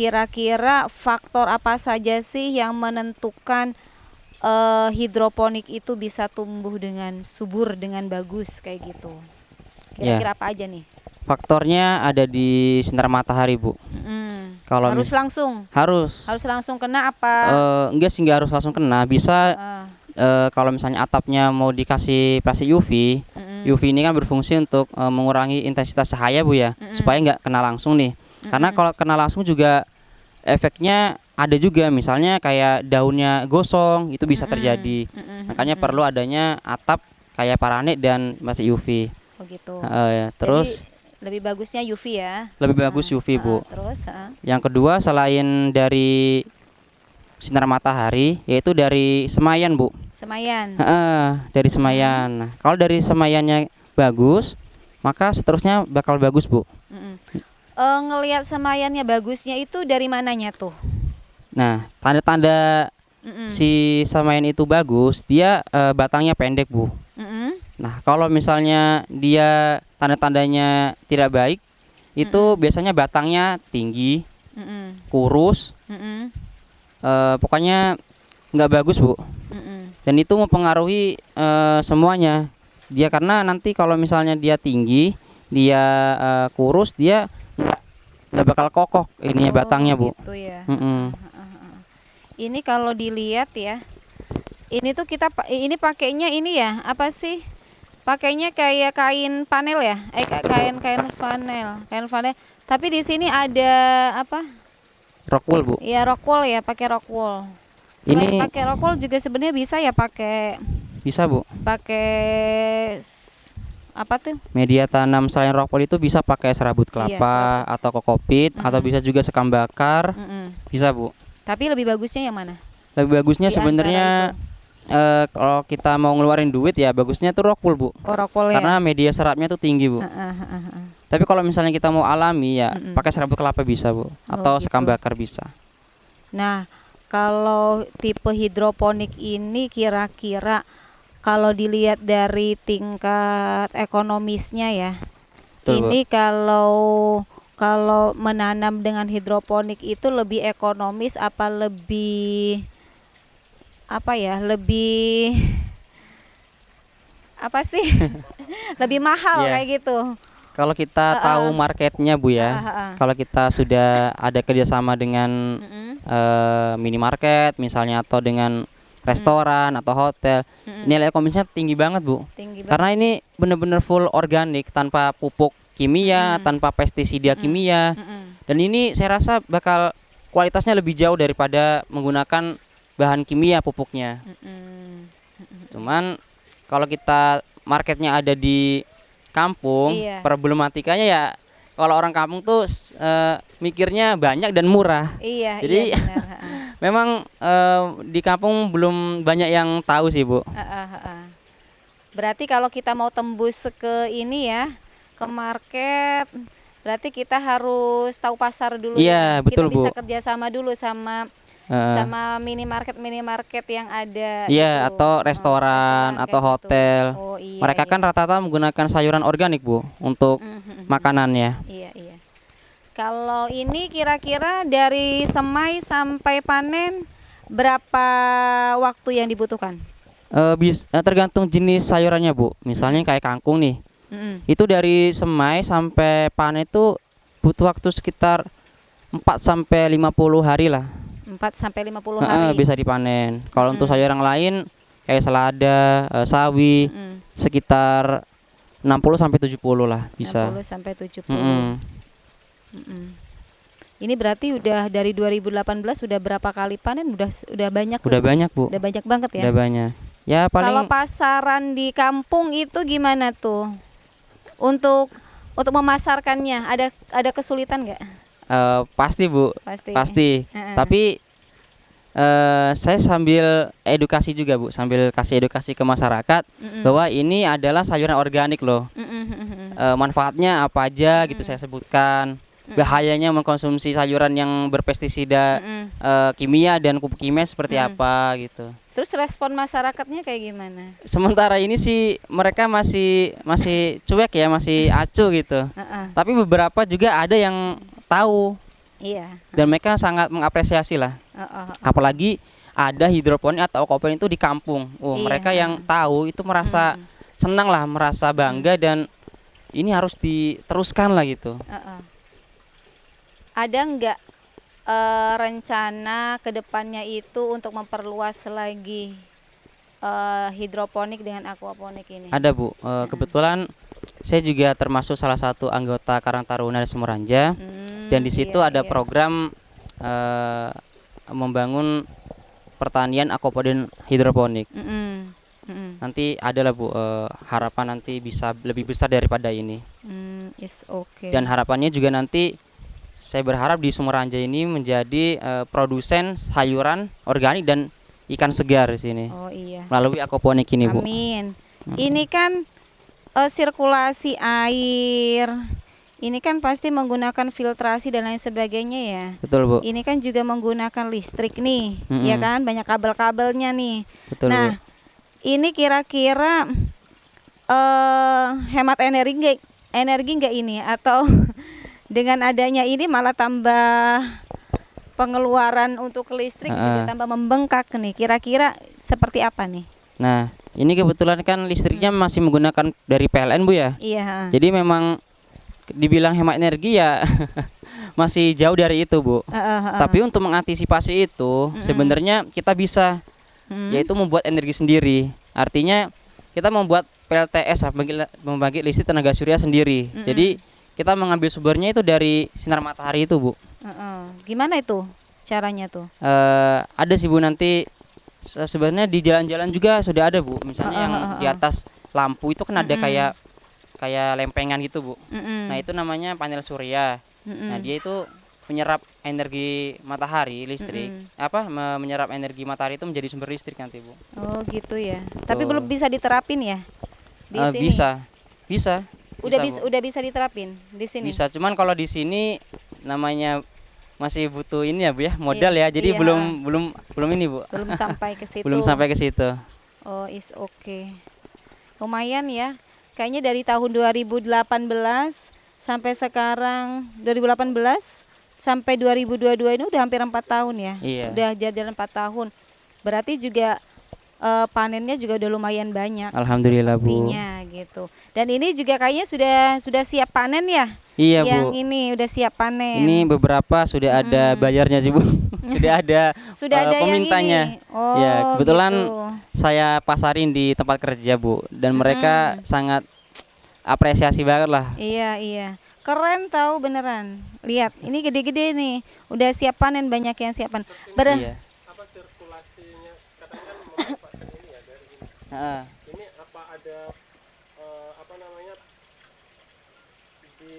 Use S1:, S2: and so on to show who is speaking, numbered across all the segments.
S1: Kira-kira faktor apa saja sih yang menentukan uh, hidroponik itu bisa tumbuh dengan subur dengan bagus kayak gitu? Kira-kira ya. apa aja nih?
S2: Faktornya ada di sinar matahari, Bu.
S1: Mm. Kalau harus langsung.
S2: Harus.
S1: Harus langsung kena apa?
S2: Uh, enggak sih, enggak harus langsung kena. Bisa uh. Uh, kalau misalnya atapnya mau dikasih plastik UV, mm -hmm. UV ini kan berfungsi untuk uh, mengurangi intensitas cahaya, Bu ya, mm -hmm. supaya nggak kena langsung nih. Karena kalau kena langsung juga efeknya ada juga misalnya kayak daunnya gosong itu bisa terjadi. Makanya perlu adanya atap kayak paranet dan masih UV.
S1: Oh gitu.
S2: Uh, ya. Terus
S1: Jadi, lebih bagusnya UV ya.
S2: Lebih bagus UV, Bu.
S1: Uh, terus uh.
S2: Yang kedua selain dari sinar matahari yaitu dari semayan, Bu.
S1: Semayan.
S2: Uh, dari semayan. Nah, kalau dari semayannya bagus, maka seterusnya bakal bagus, Bu. Mm
S1: -mm uh, ngelihat semayannya bagusnya itu dari mananya tuh?
S2: Nah, tanda-tanda mm -mm. si semayan itu bagus, dia uh, batangnya pendek, Bu. Mm -mm. Nah, kalau misalnya dia tanda-tandanya tidak baik, itu mm -mm. biasanya batangnya tinggi, mm -mm. kurus, mm -mm. Uh, pokoknya nggak bagus, Bu. Mm -mm. Dan itu mempengaruhi uh, semuanya. Dia karena nanti kalau misalnya dia tinggi, dia uh, kurus, dia nggak bakal kokoh ini oh, batangnya bu.
S1: Gitu ya. Mm -mm. Ini kalau dilihat ya, ini tuh kita ini pakainya ini ya apa sih? Pakainya kayak kain panel ya? Eh kain kain panel, kain panel. Tapi di sini ada apa?
S2: Rockwool bu.
S1: Iya rockwool ya, pakai rockwool. Selain ini pakai rockwool juga sebenarnya bisa ya pakai.
S2: Bisa bu.
S1: Pakai apa tuh?
S2: Media tanam selain rockwool itu bisa pakai serabut iya, kelapa iya, atau kokopit mm -hmm. atau bisa juga sekam bakar. Mm -hmm. Bisa, Bu.
S1: Tapi lebih bagusnya yang mana?
S2: Lebih bagusnya sebenarnya uh, kalau kita mau ngeluarin duit ya bagusnya tuh rockwool, Bu.
S1: Oh, rockwool
S2: Karena ya? media serapnya tuh tinggi, Bu. Uh, uh, uh, uh. Tapi kalau misalnya kita mau alami ya mm pakai serabut kelapa bisa, Bu. Atau oh, gitu. sekam bakar bisa.
S1: Nah, kalau tipe hidroponik ini kira-kira kalau dilihat dari tingkat ekonomisnya ya Betul, ini Bu. kalau kalau menanam dengan hidroponik itu lebih ekonomis apa lebih apa ya lebih apa sih lebih mahal yeah. kayak gitu
S2: kalau kita uh, tahu marketnya bu ya uh, uh, uh. kalau kita sudah ada kerjasama dengan uh, uh. Uh, minimarket misalnya atau dengan restoran hmm. atau hotel hmm. nilai ekonomisnya tinggi banget bu
S1: tinggi
S2: banget. karena ini benar-benar full organik tanpa pupuk kimia hmm. tanpa pestisida hmm. kimia hmm. dan ini saya rasa bakal kualitasnya lebih jauh daripada menggunakan bahan kimia pupuknya hmm. cuman kalau kita marketnya ada di kampung iya. problematikanya ya kalau orang kampung tuh uh, mikirnya banyak dan murah
S1: iya
S2: jadi
S1: iya
S2: memang uh, di kampung belum banyak yang tahu sih bu. Uh, uh, uh.
S1: Berarti kalau kita mau tembus ke ini ya ke market, berarti kita harus tahu pasar dulu.
S2: Iya ya. betul
S1: kita bisa
S2: bu.
S1: kerjasama dulu sama uh. sama minimarket minimarket yang ada.
S2: Iya atau restoran, oh, atau hotel. Gitu. Oh, iya, Mereka kan iya. kan rata-rata menggunakan sayuran organik bu untuk mm -hmm. makanannya.
S1: Iya iya. Kalau ini kira-kira dari semai sampai panen berapa waktu yang dibutuhkan?
S2: Uh, bis, uh, tergantung jenis sayurannya bu. Misalnya kayak kangkung nih, mm itu dari semai sampai panen itu butuh waktu sekitar 4 sampai 50 hari lah.
S1: 4 sampai 50 hari. Uh,
S2: bisa dipanen. Kalau mm untuk sayuran lain kayak selada, uh, sawi, mm sekitar 60 sampai 70 lah bisa.
S1: 60 sampai 70. Mm -hmm. Ini berarti udah dari 2018 sudah berapa kali panen? Udah udah banyak.
S2: Udah banyak, Bu.
S1: Udah banyak banget ya.
S2: Udah banyak. Ya paling
S1: Kalau pasaran di kampung itu gimana tuh? Untuk untuk memasarkannya ada ada kesulitan nggak?
S2: Uh, pasti, Bu.
S1: Pasti.
S2: Pasti. Uh -uh. Tapi uh, saya sambil edukasi juga, Bu, sambil kasih edukasi ke masyarakat bahwa ini adalah sayuran organik loh. Uh manfaatnya apa aja uh -uh. gitu saya sebutkan bahayanya mengkonsumsi sayuran yang berpestisida. Uh, kimia dan pupuk kimia seperti mm. apa gitu.
S1: Terus respon masyarakatnya kayak gimana?
S2: Sementara ini sih mereka masih masih cuek ya, masih acuh gitu. Uh -uh. Tapi beberapa juga ada yang tahu
S1: Iya.
S2: dan mereka sangat mengapresiasi lah.
S1: Oh, oh.
S2: Apalagi ada hidroponik atau aquaponik itu di kampung. Oh,
S1: Iya.
S2: mereka yang tahu itu merasa
S1: Mm.
S2: senang lah, merasa bangga dan ini harus diteruskan lah gitu.
S1: Heeh. Ada nggak eh, rencana ke depannya itu untuk memperluas lagi eh, hidroponik dengan aquaponik ini?
S2: Ada Bu, Eh, kebetulan saya juga termasuk salah satu anggota Karang Taruna Semuranja
S1: Hmm,
S2: dan di situ
S1: iya,
S2: ada
S1: iya.
S2: program eh, membangun pertanian aquaponik hidroponik.
S1: Mm-mm, mm-mm.
S2: Nanti adalah Bu eh, harapan nanti bisa lebih besar daripada ini.
S1: Hmm, is okay.
S2: Dan harapannya juga nanti saya berharap di Sumeranja ini menjadi eh, produsen sayuran organik dan ikan segar di sini
S1: oh iya.
S2: melalui aquaponik ini Bu.
S1: Amin. Ini kan eh, sirkulasi air. Ini kan pasti menggunakan filtrasi dan lain sebagainya ya.
S2: Betul Bu.
S1: Ini kan juga menggunakan listrik nih,
S2: Mm-mm.
S1: ya kan? Banyak kabel-kabelnya nih.
S2: Betul
S1: nah,
S2: Bu.
S1: ini kira-kira eh hemat energi energi nggak ini atau dengan adanya ini malah tambah pengeluaran untuk listrik juga
S2: Ah.
S1: tambah membengkak nih. Kira-kira seperti apa nih?
S2: Nah, ini kebetulan kan listriknya masih menggunakan dari PLN Bu ya.
S1: Iya.
S2: Jadi memang dibilang hemat energi ya masih jauh dari itu Bu.
S1: Heeh, heeh.
S2: Tapi untuk mengantisipasi itu sebenarnya kita bisa
S1: Hmm.
S2: yaitu membuat energi sendiri. Artinya kita membuat PLTS membagi, membagi listrik tenaga surya sendiri. Jadi kita mengambil sumbernya itu dari sinar matahari itu Bu.
S1: Heeh. Gimana itu caranya tuh?
S2: Eh, ada sih Bu nanti se- sebenarnya di jalan-jalan juga sudah ada Bu. Misalnya
S1: Heeh,
S2: yang
S1: heeh,
S2: di atas lampu itu kan ada kayak kayak lempengan gitu Bu. Nah itu namanya panel surya. Nah dia itu menyerap energi matahari listrik.
S1: Mm-mm.
S2: Apa me- menyerap energi matahari itu menjadi sumber listrik nanti Bu.
S1: Oh gitu ya. Tapi
S2: Betul.
S1: belum bisa diterapin ya di
S2: Eh,
S1: sini.
S2: bisa, bisa.
S1: Udah
S2: bisa,
S1: bisa udah bisa diterapin di sini.
S2: Bisa, cuman kalau di sini namanya masih butuh ini ya Bu ya, modal
S1: Iya,
S2: ya. Jadi
S1: iya.
S2: belum belum belum ini Bu.
S1: Belum sampai ke situ.
S2: Belum sampai ke situ.
S1: Oh, is okay. Lumayan ya. Kayaknya dari tahun 2018 sampai sekarang 2018 sampai 2022 ini udah hampir empat tahun ya.
S2: Iya.
S1: Udah jalan empat tahun. Berarti juga eh, panennya juga udah lumayan banyak.
S2: Alhamdulillah Bu.
S1: Gitu. Dan ini juga kayaknya sudah sudah siap panen ya?
S2: Iya
S1: Yang
S2: Bu.
S1: ini udah siap panen.
S2: Ini beberapa sudah ada bayarnya sih Bu. sudah ada
S1: sudah
S2: eh,
S1: ada yang
S2: pemintanya.
S1: ini. Oh,
S2: ya, kebetulan
S1: gitu.
S2: saya pasarin di tempat kerja Bu dan mereka sangat apresiasi banget lah.
S1: Iya, iya. Keren tahu beneran. Lihat, ini gede-gede nih. Udah siap panen banyak yang siap panen. Ber-
S2: Iya.
S3: apa sirkulasinya kadang kan memanfaatkan ini ya dari ini
S2: Heeh.
S3: ini apa ada eh, apa namanya di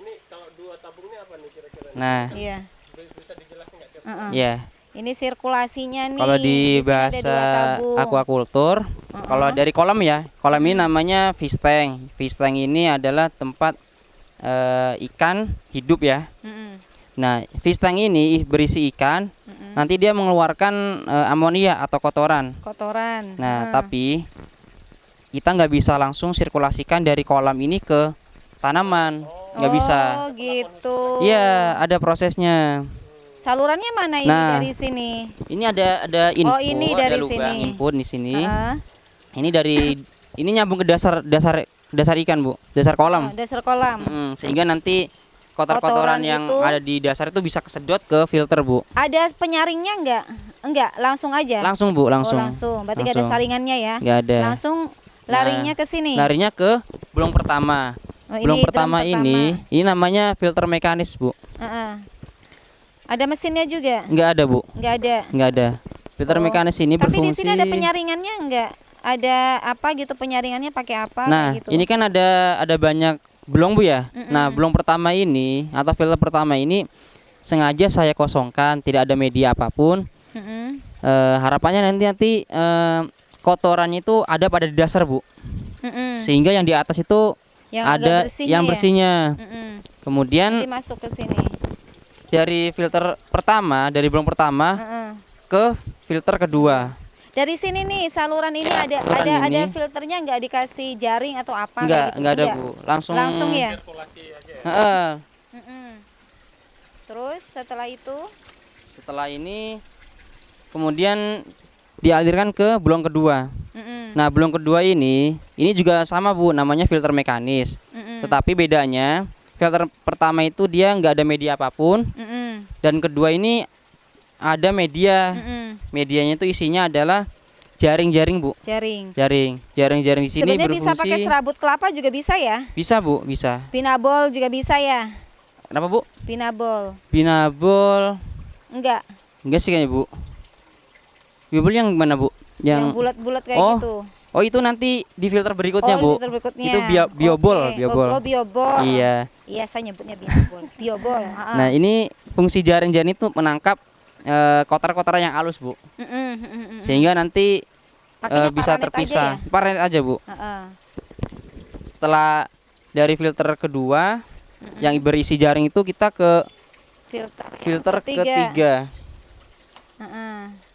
S3: ini kalau dua tabungnya apa nih kira-kira?
S2: Nah,
S1: Iya.
S3: Bi- bisa dijelasin nggak sih
S1: Heeh.
S2: ya.
S1: Ini sirkulasinya nih.
S2: Kalau di bahasa
S1: tabung.
S2: aquacultur, kalau dari kolam ya, kolam ini namanya fish tank. Fish tank ini adalah tempat eh, ikan hidup ya.
S1: Mm-mm.
S2: Nah, fish tank ini berisi ikan,
S1: Mm-mm.
S2: nanti dia mengeluarkan eh, amonia atau kotoran.
S1: Kotoran.
S2: Nah,
S1: Heeh.
S2: tapi kita nggak bisa langsung sirkulasikan dari kolam ini ke tanaman, nggak bisa.
S1: Oh, gitu.
S2: Iya, ada prosesnya.
S1: Salurannya mana ini
S2: Nah.
S1: dari sini?
S2: Ini ada ada input,
S1: Oh, ini
S2: ada
S1: dari
S2: lubang
S1: sini.
S2: input di sini.
S1: Heeh.
S2: Ini dari ini nyambung ke dasar dasar dasar ikan bu, dasar
S1: Oh,
S2: kolam.
S1: dasar kolam.
S2: Mm, sehingga nanti kotor-kotoran
S1: Kotoran
S2: yang
S1: itu-
S2: ada di dasar itu bisa kesedot ke filter bu.
S1: Ada penyaringnya enggak? Enggak, langsung aja.
S2: Langsung bu, langsung.
S1: Oh, langsung. Berarti nggak ada
S2: Langsung.
S1: saringannya ya?
S2: Nggak ada.
S1: Langsung larinya ke sini.
S2: Larinya ke belum pertama.
S1: Oh,
S2: belum
S1: ini drum
S2: pertama, ini, ini namanya filter mekanis bu.
S1: Heeh. Ada mesinnya juga?
S2: Nggak ada bu,
S1: Enggak ada.
S2: nggak ada. Filter
S1: Oh.
S2: mekanis ini
S1: Tapi di
S2: berfungsi.
S1: sini ada penyaringannya enggak? Ada apa gitu penyaringannya pakai apa
S2: Nah,
S1: gitu?
S2: ini kan ada ada banyak belum bu ya. Nah, belum pertama ini atau filter pertama ini sengaja saya kosongkan, tidak ada media apa pun.
S1: Mm-mm.
S2: Eh, harapannya nanti nanti eh, kotorannya itu ada pada di dasar bu,
S1: Mm-mm.
S2: sehingga yang di atas itu
S1: Yang
S2: ada
S1: bersihnya
S2: yang
S1: ya?
S2: bersihnya.
S1: Mm-mm.
S2: Kemudian
S1: Nanti masuk ke sini.
S2: dari filter pertama, dari belum pertama
S1: Heeh.
S2: ke filter kedua.
S1: Dari sini nih saluran ini
S2: Ya,
S1: ada
S2: saluran
S1: ada ada
S2: ini.
S1: filternya enggak dikasih jaring atau apa
S2: Enggak,
S1: kayak gitu?
S2: enggak ada bu, langsung.
S1: Langsung ya.
S3: sirkulasi aja ya
S2: Heeh.
S1: Mm-mm. Terus setelah itu
S2: Setelah ini kemudian dialirkan ke blong kedua.
S1: mm-mm,
S2: Nah, blong kedua ini ini juga sama Bu, namanya filter mekanis.
S1: mm-mm,
S2: Tetapi bedanya filter pertama itu dia nggak ada media apa pun
S1: mm-mm,
S2: dan kedua ini ada media.
S1: mm-mm.
S2: Medianya itu isinya adalah jaring-jaring Bu.
S1: jaring.
S2: Jaring, jaring-jaring di sini
S1: Sebenarnya bisa
S2: berfungsi.
S1: pakai serabut kelapa juga bisa ya.
S2: Bisa Bu, bisa.
S1: Pinabol juga bisa ya.
S2: Kenapa Bu?
S1: Pinabol.
S2: Binabol.
S1: Enggak,
S2: Enggak sih kayaknya Bu. Binabol yang mana Bu?
S1: yang
S2: Yang,
S1: bulat-bulat kayak
S2: Oh,
S1: gitu.
S2: Oh, itu nanti di filter berikutnya
S1: oh,
S2: Bu.
S1: filter berikutnya.
S2: Itu bio- biobol,
S1: Oke.
S2: biobol.
S1: Oh, oh, biobol.
S2: Iya.
S1: Iya, saya nyebutnya biobol. biobol. heeh.
S2: Nah, ini fungsi jaring-jaring itu menangkap eh, kotoran-kotoran yang halus, Bu.
S1: Mm-mm, mm-mm.
S2: Sehingga nanti
S1: Pakainya
S2: eh, bisa terpisah.
S1: aja ya?
S2: Paranet aja, Bu.
S1: Heeh.
S2: Setelah dari filter kedua yang berisi jaring itu kita ke
S1: Filter.
S2: filter ketiga.
S1: Heeh.